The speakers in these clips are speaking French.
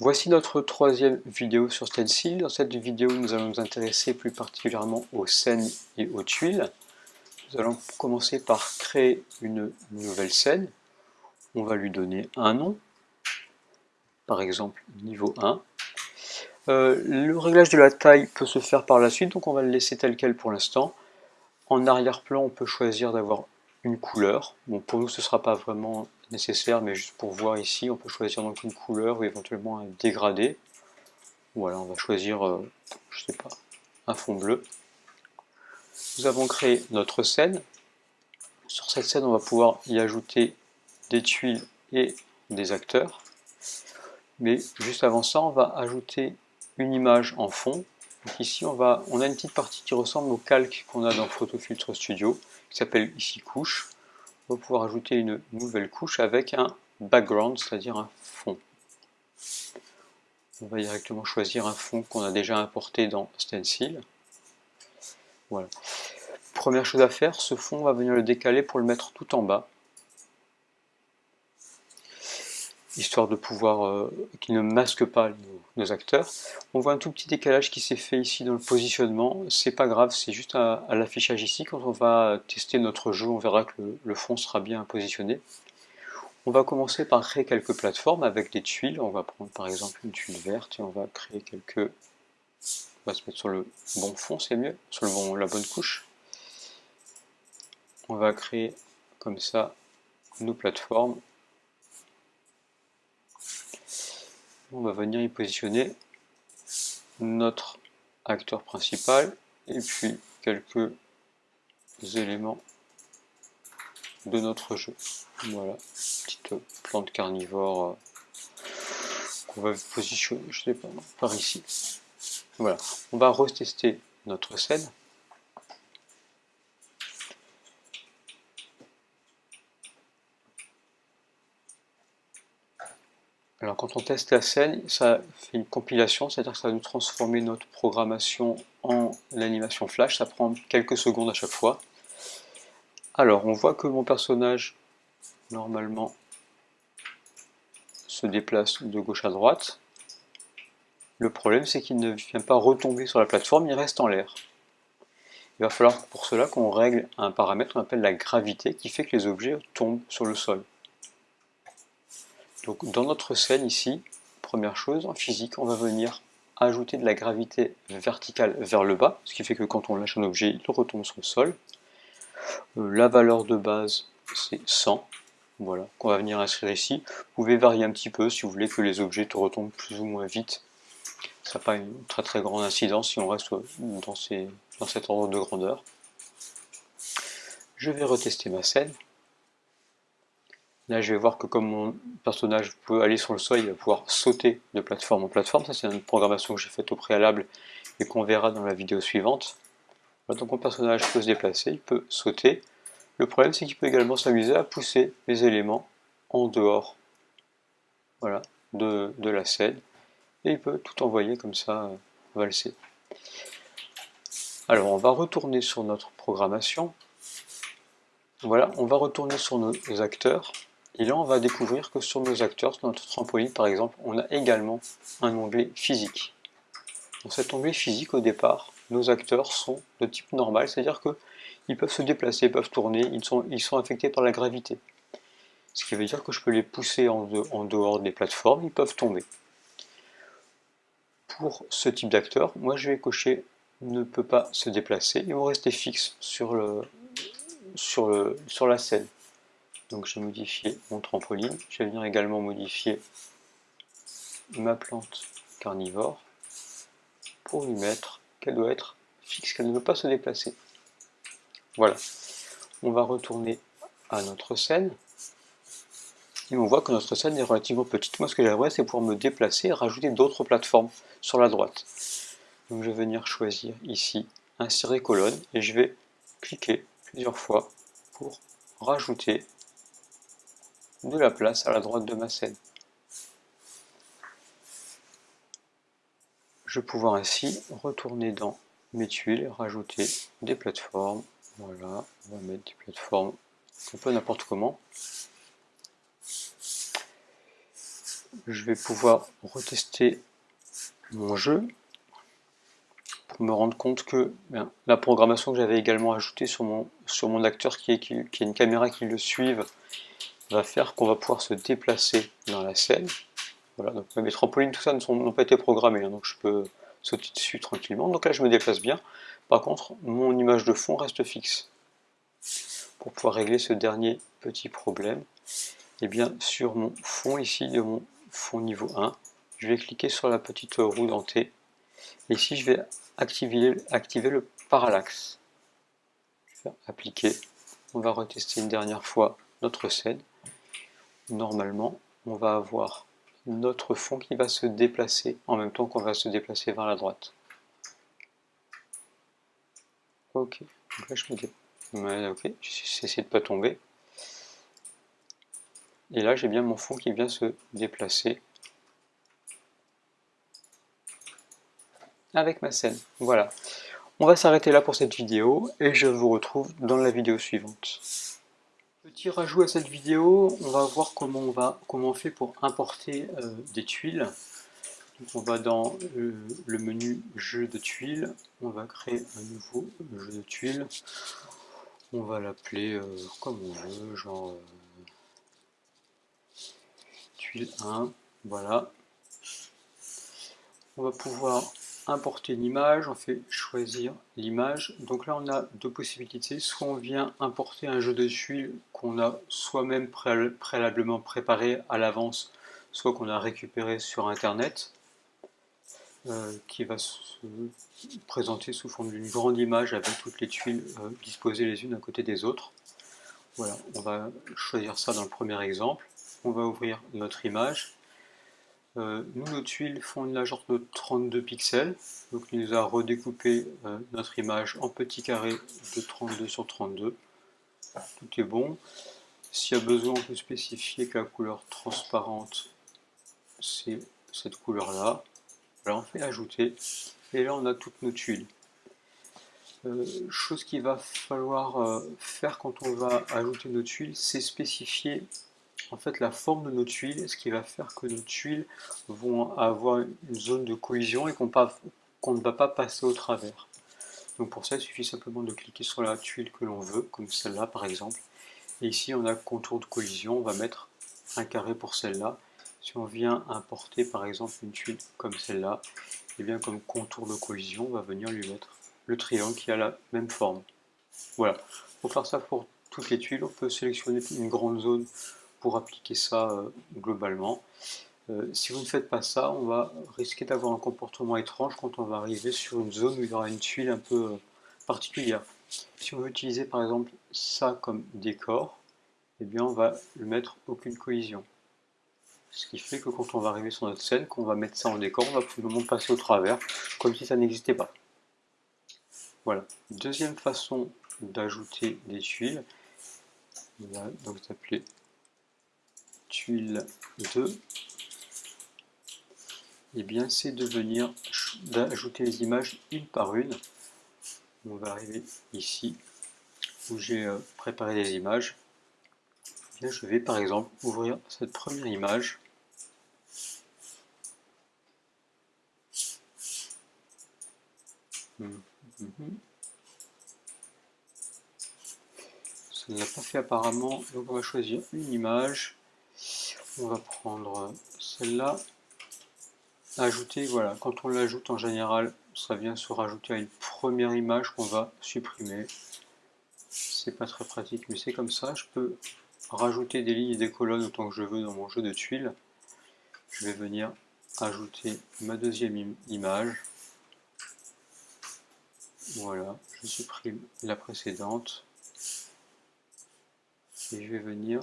Voici notre troisième vidéo sur Stencil. Dans cette vidéo, nous allons nous intéresser plus particulièrement aux scènes et aux tuiles. Nous allons commencer par créer une nouvelle scène. On va lui donner un nom, par exemple niveau 1. Euh, le réglage de la taille peut se faire par la suite, donc on va le laisser tel quel pour l'instant. En arrière-plan, on peut choisir d'avoir une couleur. Bon, pour nous, ce ne sera pas vraiment nécessaire, mais juste pour voir ici, on peut choisir donc une couleur ou éventuellement un dégradé. Voilà, on va choisir, euh, je sais pas, un fond bleu. Nous avons créé notre scène. Sur cette scène, on va pouvoir y ajouter des tuiles et des acteurs. Mais juste avant ça, on va ajouter une image en fond. Donc ici, on, va, on a une petite partie qui ressemble au calque qu'on a dans Photofiltre Studio, qui s'appelle ici couche on va pouvoir ajouter une nouvelle couche avec un background, c'est-à-dire un fond. On va directement choisir un fond qu'on a déjà importé dans Stencil. Voilà. Première chose à faire, ce fond, on va venir le décaler pour le mettre tout en bas. Histoire de pouvoir euh, qu'il ne masque pas nos, acteurs. On voit un tout petit décalage qui s'est fait ici dans le positionnement, c'est pas grave, c'est juste à, l'affichage ici, quand on va tester notre jeu, on verra que le, fond sera bien positionné. On va commencer par créer quelques plateformes avec des tuiles, on va prendre par exemple une tuile verte et on va créer quelques... On va se mettre sur le bon fond, c'est mieux, sur le bon, la bonne couche. On va créer comme ça nos plateformes on va venir y positionner notre acteur principal et puis quelques éléments de notre jeu. Voilà, petite plante carnivore euh, qu'on va positionner, je sais pas, par ici. Voilà, on va retester notre scène. Alors quand on teste la scène, ça fait une compilation, c'est-à-dire que ça va nous transformer notre programmation en animation flash, ça prend quelques secondes à chaque fois. Alors on voit que mon personnage, normalement, se déplace de gauche à droite. Le problème c'est qu'il ne vient pas retomber sur la plateforme, il reste en l'air. Il va falloir pour cela qu'on règle un paramètre qu'on appelle la gravité qui fait que les objets tombent sur le sol. Donc dans notre scène ici, première chose, en physique, on va venir ajouter de la gravité verticale vers le bas, ce qui fait que quand on lâche un objet, il retombe sur le sol. Euh, la valeur de base, c'est 100, voilà, qu'on va venir inscrire ici. Vous pouvez varier un petit peu si vous voulez que les objets retombent plus ou moins vite. Ça n'a pas une très très grande incidence si on reste dans, ces, dans cet ordre de grandeur. Je vais retester ma scène. Là, je vais voir que comme mon personnage peut aller sur le sol, il va pouvoir sauter de plateforme en plateforme. Ça, c'est une programmation que j'ai faite au préalable et qu'on verra dans la vidéo suivante. donc mon personnage peut se déplacer, il peut sauter. Le problème, c'est qu'il peut également s'amuser à pousser les éléments en dehors voilà, de, de, la scène. Et il peut tout envoyer comme ça, euh, valser. Alors, on va retourner sur notre programmation. Voilà, on va retourner sur nos acteurs. Et là, on va découvrir que sur nos acteurs, sur notre trampoline par exemple, on a également un onglet physique. Dans cet onglet physique, au départ, nos acteurs sont de type normal, c'est-à-dire qu'ils peuvent se déplacer, peuvent tourner, ils sont, ils affectés par la gravité. Ce qui veut dire que je peux les pousser en, dehors des plateformes, ils peuvent tomber. Pour ce type d'acteur, moi je vais cocher ne peut pas se déplacer, ils vont rester fixes sur la scène. Donc je vais modifier mon trampoline. Je vais venir également modifier ma plante carnivore pour lui mettre qu'elle doit être fixe, qu'elle ne veut pas se déplacer. Voilà. On va retourner à notre scène. Et on voit que notre scène est relativement petite. Moi, ce que j'aimerais, c'est pouvoir me déplacer et rajouter d'autres plateformes sur la droite. Donc, je vais venir choisir ici insérer colonne et je vais cliquer plusieurs fois pour rajouter de la place à la droite de ma scène? Je vais pouvoir ainsi retourner dans mes tuiles et rajouter des plateformes. Voilà, on va mettre des plateformes un peu n'importe comment. je vais pouvoir retester mon jeu pour me rendre compte que ben, la programmation que j'avais également ajoutée sur mon, acteur qui est, qui une caméra qui le suive va faire qu'on va pouvoir se déplacer dans la scène. Voilà, donc mes trampolines, tout ça n'ont pas été programmés, hein, donc je peux sauter dessus tranquillement. Donc là, je me déplace bien. Par contre, mon image de fond reste fixe. Pour pouvoir régler ce dernier petit problème, eh bien sur mon fond ici, de mon fond niveau 1, je vais cliquer sur la petite roue dentée. Et ici, je vais activer, activer le parallaxe. Je vais appliquer. On va retester une dernière fois notre scène. Normalement, on va avoir notre fond qui va se déplacer en même temps qu'on va se déplacer vers la droite. Ok, donc là je me dis, ok, j'essaie de pas tomber. Et là j'ai bien mon fond qui vient se déplacer avec ma scène. Voilà. On va s'arrêter là pour cette vidéo et je vous retrouve dans la vidéo suivante. Petit rajout à cette vidéo, on va voir comment on, va, comment on fait pour importer euh, des tuiles. on va dans le, menu jeu de tuiles, on va créer un nouveau jeu de tuiles. On va l'appeler euh, comme on veut, genre euh, tuile 1, voilà. On va pouvoir importer une image, on fait choisir l'image. Donc là, on a deux possibilités. Soit on vient importer un jeu de tuiles qu'on a soi-même préalablement préparé à l'avance, soit qu'on a récupéré sur Internet, euh, qui va se présenter sous forme d'une grande image avec toutes les tuiles euh, disposées les unes à côté des autres. Voilà, on va choisir ça dans le premier exemple. On va ouvrir notre image euh, nous, nos tuiles font une largeur de 32 pixels, donc il nous a redécoupé euh, notre image en petits carrés de 32 sur 32. Tout est bon. S'il y a besoin, on peut spécifier que la couleur transparente, c'est cette couleur-là. Voilà, on fait ajouter, et là on a toutes nos tuiles. Euh, chose qu'il va falloir faire quand on va ajouter nos tuiles, c'est spécifier en fait la forme de nos tuiles, ce qui va faire que nos tuiles vont avoir une zone de collision et qu'on ne va pas passer au travers. Donc pour ça, il suffit simplement de cliquer sur la tuile que l'on veut, comme celle-là par exemple. Et ici, on a contour de collision, on va mettre un carré pour celle-là. Si on vient importer par exemple une tuile comme celle-là, et eh bien comme contour de collision, on va venir lui mettre le triangle qui a la même forme. Voilà. Pour faire ça pour toutes les tuiles, on peut sélectionner une grande zone pour appliquer ça euh, globalement. Euh, si vous ne faites pas ça, on va risquer d'avoir un comportement étrange quand on va arriver sur une zone où il y aura une tuile un peu euh, particulière. Si on veut utiliser par exemple ça comme décor, eh bien on va le mettre aucune collision. Ce qui fait que quand on va arriver sur notre scène, qu'on va mettre ça en décor, on va tout passer au travers, comme si ça n'existait pas. Voilà. Deuxième façon d'ajouter des tuiles, on va donc tuile 2, et eh bien c'est de venir d'ajouter les images une par une. On va arriver ici où j'ai euh, préparé les images. Eh je vais par exemple ouvrir cette première image. Hum, hum, hum. Ça ne l'a pas fait apparemment, donc on va choisir une image on va prendre celle-là, ajouter, voilà, quand on l'ajoute en général, ça vient se rajouter à une première image qu'on va supprimer. C'est pas très pratique, mais c'est comme ça. Je peux rajouter des lignes et des colonnes autant que je veux dans mon jeu de tuiles. Je vais venir ajouter ma deuxième image. Voilà, je supprime la précédente. Et je vais venir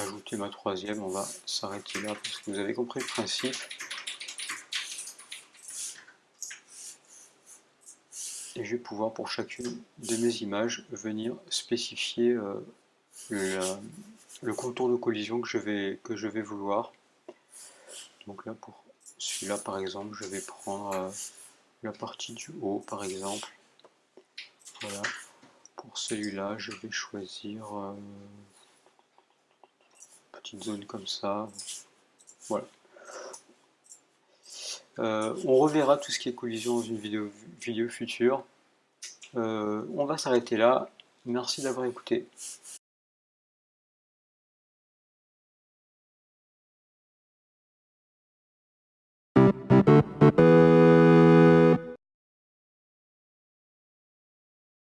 ajouter ma troisième, on va s'arrêter là parce que vous avez compris le principe. Et je vais pouvoir pour chacune de mes images venir spécifier euh, le, contour de collision que je vais, que je vais vouloir. Donc là pour celui-là par exemple je vais prendre euh, la partie du haut par exemple. Voilà. Pour celui-là je vais choisir... Euh, zone comme ça. Voilà. Euh, on reverra tout ce qui est collision dans une vidéo, vidéo future. Euh, on va s'arrêter là. Merci d'avoir écouté.